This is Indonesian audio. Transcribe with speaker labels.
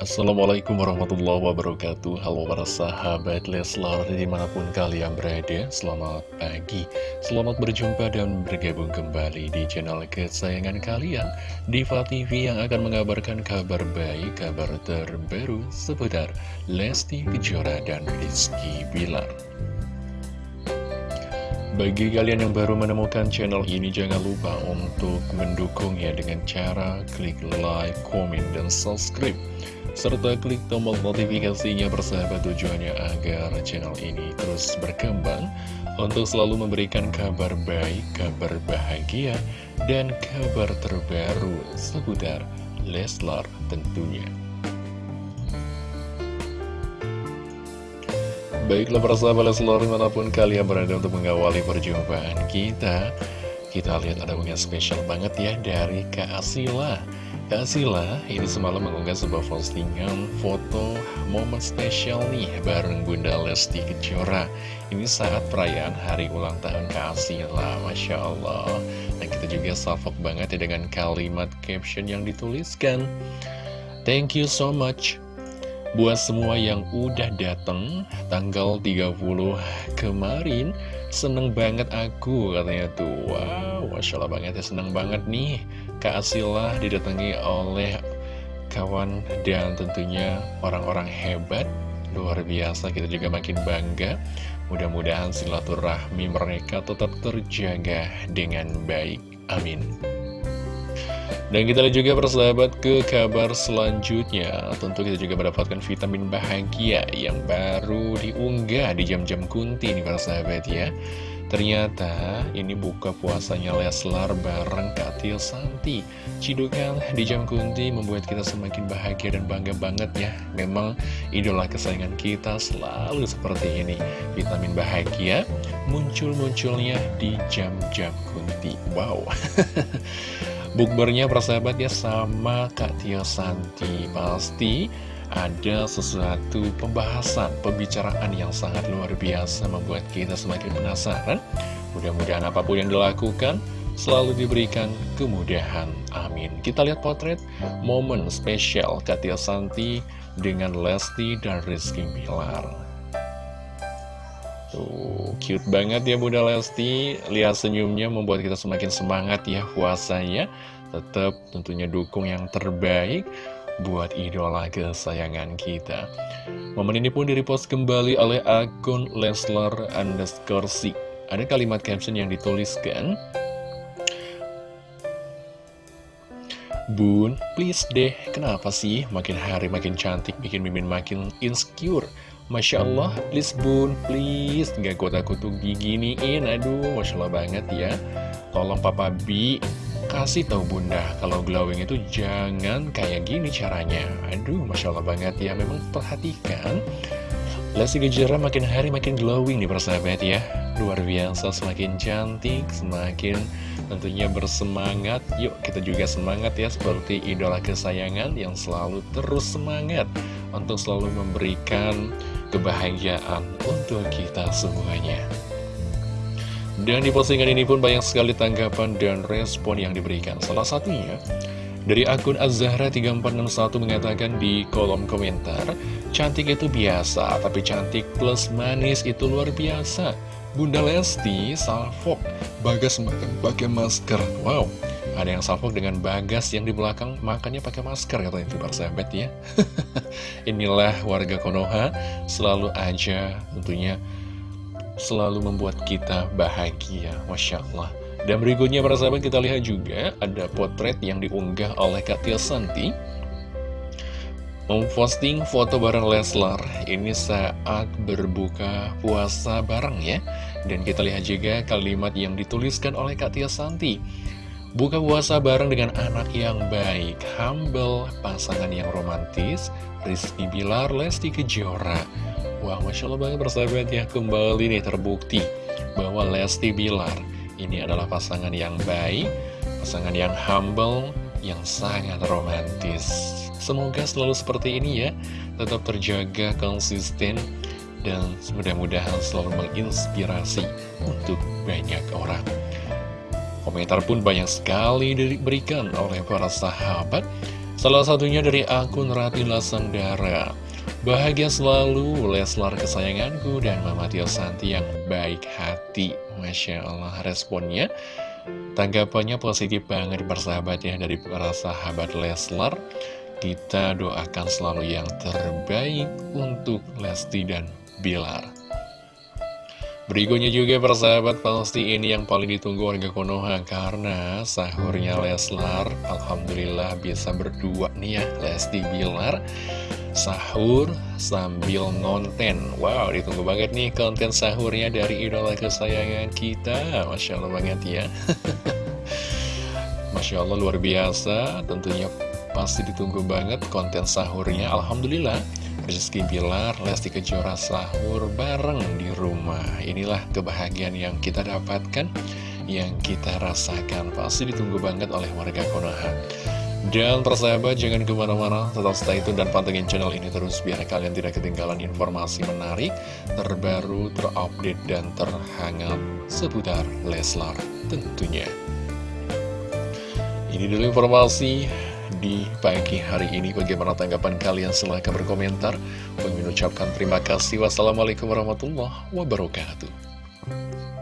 Speaker 1: Assalamualaikum warahmatullahi wabarakatuh. Halo para sahabat Leslar di mana pun kalian berada Selamat pagi. Selamat berjumpa dan bergabung kembali di channel kesayangan kalian Diva TV yang akan mengabarkan kabar baik Kabar terbaru seputar Lesti Kejora dan Rizky Bilar. Bagi kalian yang baru menemukan channel ini, jangan lupa untuk mendukungnya dengan cara klik like, komen, dan subscribe serta klik tombol notifikasinya persahabat tujuannya agar channel ini terus berkembang untuk selalu memberikan kabar baik, kabar bahagia, dan kabar terbaru seputar Leslar tentunya. Baiklah persahabat Leslar di mana pun kalian berada untuk mengawali perjumpaan kita Kita lihat ada unggahan spesial banget ya dari Kak Asila Kak Sila ini semalam mengunggah sebuah postingan foto momen spesial nih bareng Bunda Lesti Kejora. Ini saat perayaan hari ulang tahun Kak Sila, Masya Allah. Dan kita juga salvok banget ya dengan kalimat caption yang dituliskan. Thank you so much. Buat semua yang udah dateng tanggal 30 kemarin Seneng banget aku katanya tuh. Wow, Masya Allah banget ya seneng banget nih Kak Asila didatangi oleh kawan dan tentunya orang-orang hebat. Luar biasa kita juga makin bangga. Mudah-mudahan silaturahmi mereka tetap terjaga dengan baik. Amin. Dan kita lihat juga persahabat ke kabar selanjutnya. Tentu kita juga mendapatkan vitamin bahagia yang baru diunggah di jam-jam kunti nih persahabat ya Ternyata ini buka puasanya Leslar bareng Kak Tia Santi. Cidukan di jam kunti membuat kita semakin bahagia dan bangga banget ya. Memang idola kesayangan kita selalu seperti ini. Vitamin bahagia muncul-munculnya di jam-jam kunti. Wow. Bukbernya persahabat ya sama Kak Tia Santi. Pasti ada sesuatu pembahasan, pembicaraan yang sangat luar biasa Membuat kita semakin penasaran. Mudah-mudahan apa pun yang dilakukan selalu diberikan kemudahan. Amin. Kita lihat potret momen spesial Kak Tia Santi dengan Lesti dan Rizky Bilar. Tuh, cute banget ya Bunda Lesti. Lihat senyumnya membuat kita semakin semangat ya puasanya. Tetap tentunya dukung yang terbaik buat idola kesayangan kita. Momen ini pun direpost kembali oleh akun Leslar underscore si Ada kalimat caption yang dituliskan Bun, please deh, kenapa sih makin hari makin cantik bikin mimin makin insecure? Masya Allah, please bun, please. Gak kuat aku tuh giginiin Aduh, Masya Allah banget ya. Tolong Papa B Kasih tahu bunda Kalau glowing itu jangan kayak gini caranya. Aduh, Masya Allah banget ya Memang perhatikan. Lesti Kejora makin hari makin glowing nih persahabat ya. Luar biasa, semakin cantik Semakin tentunya bersemangat. Yuk kita juga semangat ya Seperti idola kesayangan yang selalu terus semangat Untuk selalu memberikan kebahagiaan untuk kita semuanya. Dan di postingan ini pun banyak sekali tanggapan dan respon yang diberikan. Salah satunya dari akun Azahra3461 mengatakan di kolom komentar, cantik itu biasa, tapi cantik plus manis itu luar biasa. Bunda Lesti, salfok, bagas pakai masker. Wow, ada yang salfok dengan bagas yang di belakang makanya pakai masker katanya itu sahabat ya inilah warga Konoha selalu aja tentunya selalu membuat kita bahagia Masya Allah. Dan berikutnya para sahabat kita lihat juga ada potret yang diunggah oleh Kak Tia Santi. Memposting foto bareng Leslar. Ini saat berbuka puasa bareng ya. Dan kita lihat juga kalimat yang dituliskan oleh Kak Tia Santi. Buka puasa bareng dengan anak yang baik, humble, pasangan yang romantis, Rizky Bilar, Lesti Kejora. Wah, Masya Allah banget persahabat ya, kembali nih terbukti bahwa Lesti Bilar ini adalah pasangan yang baik, pasangan yang humble, yang sangat romantis. Semoga selalu seperti ini ya, tetap terjaga konsisten, dan mudah-mudahan selalu menginspirasi untuk banyak orang. Komentar pun banyak sekali diberikan oleh para sahabat Salah satunya dari akun Ratila Sandara Bahagia selalu Leslar kesayanganku dan Mama Tio Santi yang baik hati. Masya Allah responnya. Tanggapannya positif banget persahabat ya dari para sahabat Leslar. Kita doakan selalu yang terbaik untuk Lesti dan Bilar. Berikutnya juga persahabat pasti ini yang paling ditunggu warga Konoha Karena sahurnya Leslar Alhamdulillah bisa berdua nih ya Lesti Bilar Sahur sambil nonton Wow ditunggu banget nih konten sahurnya dari idola kesayangan kita. Masya Allah banget ya. Masya Allah luar biasa. Tentunya pasti ditunggu banget konten sahurnya. Alhamdulillah Rizky Bilar, Lesti Kejora sahur bareng di rumah. Inilah kebahagiaan yang kita dapatkan Yang kita rasakan. Pasti ditunggu banget oleh warga Konoha Dan persahabat jangan ke mana-mana. Tetap stay tune dan pantengin channel ini terus Biar kalian tidak ketinggalan informasi menarik Terbaru, terupdate, dan terhangat Seputar Leslar tentunya. Ini dulu informasi di pagi hari ini. Bagaimana tanggapan kalian? Silahkan berkomentar. Mengucapkan terima kasih. Wassalamualaikum warahmatullahi wabarakatuh